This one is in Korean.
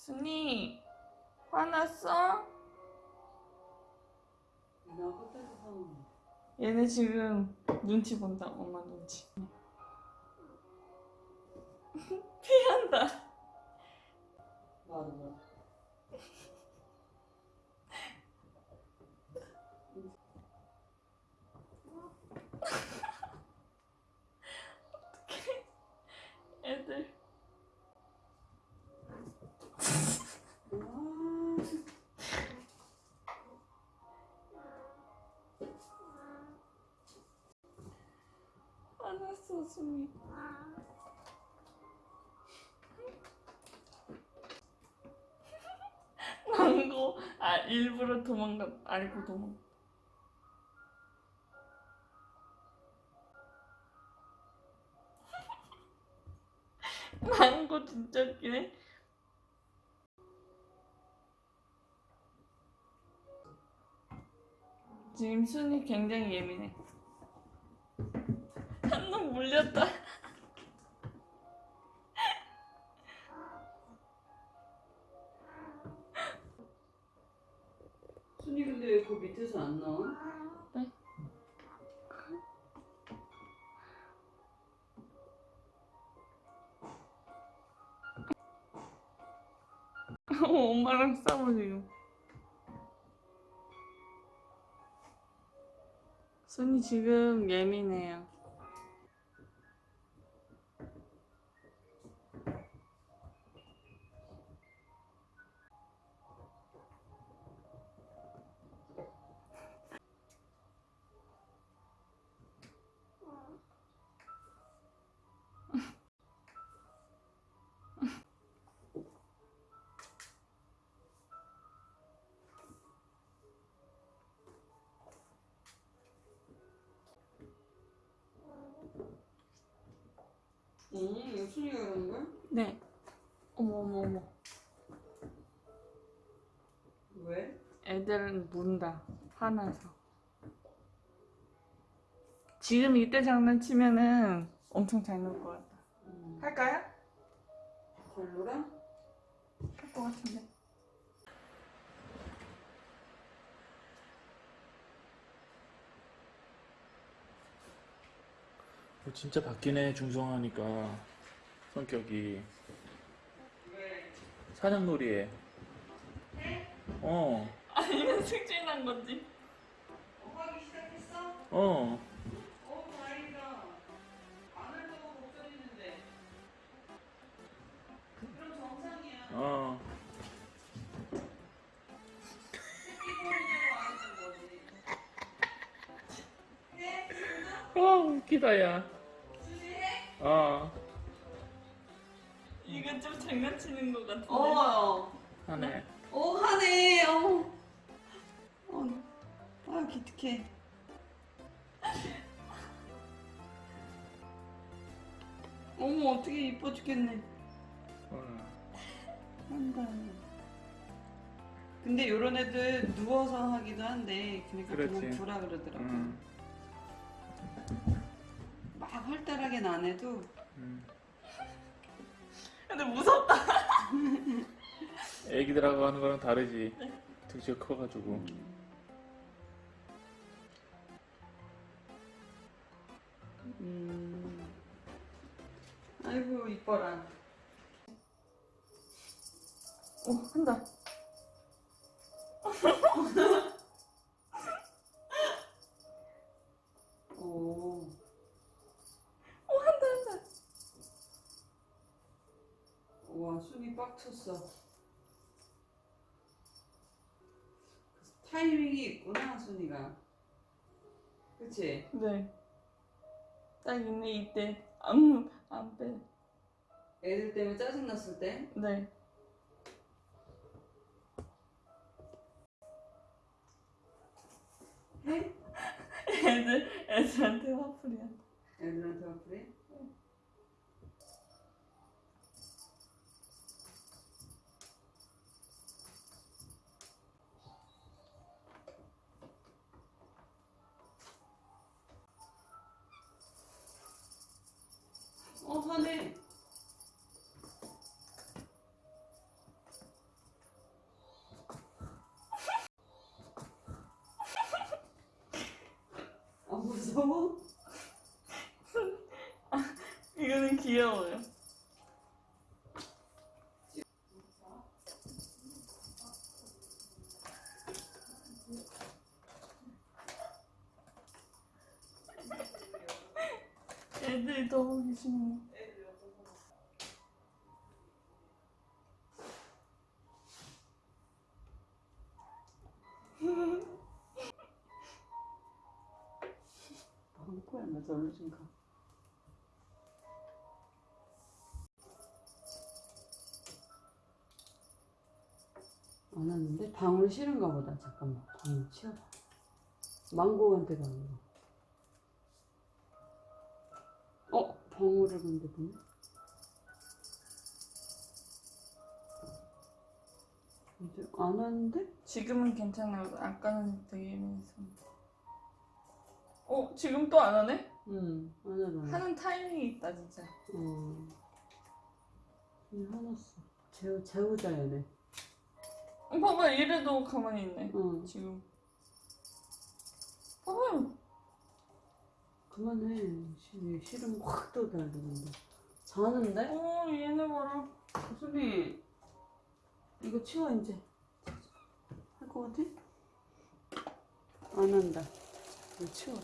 순이 화났어? 얘네 지금 눈치 본다 엄마 눈치. 피한다 화났어 순이. 망고. 아 일부러 도망가 알고 도망. 망고 진짜 웃기네. 지금 순이 굉장히 예민해 물렸다. 순이 근데 왜 그 밑에서 안 나와? 엄마랑 싸워 지금 순이 지금 예민해요 응 이거 순이가 그런 거야? 네 어머 어머 어머 왜? 애들은 문다 화나서 지금 이때 장난치면은 엄청 잘 놀 것 같다 음. 할까요? 잘 놀아? 할것 같은데 진짜 바뀌네 중성화니까 성격이 왜? 사냥놀이에 어 아니면 승진한 건지 어, 하기 시작했어? 어. 어 다행이다 안 할까봐 걱정했는데 그럼 정상이야 어. 새끼 버리냐고 안 했던 거지 해? 어 웃기다 야? 어. 이건 좀 장난치는 것 같은데 어 하네 오 하네 어. 어. 아 기특해 어머 어떻게 이뻐 죽겠네 어. 한다 근데 요런 애들 누워서 하기도 한데 그러니까 그렇지. 그냥 두라 그러더라고 음. 막 활달하게는 안 해도. 음. 근데 무섭다. 애기들하고 하는 거랑 다르지. 등치가 커가지고. 음. 아이고 이뻐라. 오 한다 빡 찼어 타이밍이 있구나 순이가 그치? 네 딱 있네 이때 안 안 빼 애들 때문에 짜증났을 때 네. 해? 애들 애들한테 화풀이 한다 애들한테 화풀이? 험하네. 아 무서워? 이거는 귀여워요. 애들이 더 보기 싫네. 방코야 나 절로 좀 가. 안 왔는데 방울 싫은가 보다. 잠깐만 방울 치워봐. 망고한테 가는 거. 어 방울을 근데 보네. 안 왔는데? 지금은 괜찮아요. 아까는 되게 예민했었는데. 어, 지금 또 안 하네? 응, 안 하잖아. 하는 타이밍이 있다, 진짜. 어. 화났어. 재우, 재우자, 얘네. 어, 봐봐, 이래도 가만히 있네. 어. 지금. 봐봐요. 그만해. 시, 싫으면 확 떠달리는데. 자는데? 어, 얘네 봐라. 수비, 이거 치워, 이제. 할 것 같아? 안 한다. 이거 치워.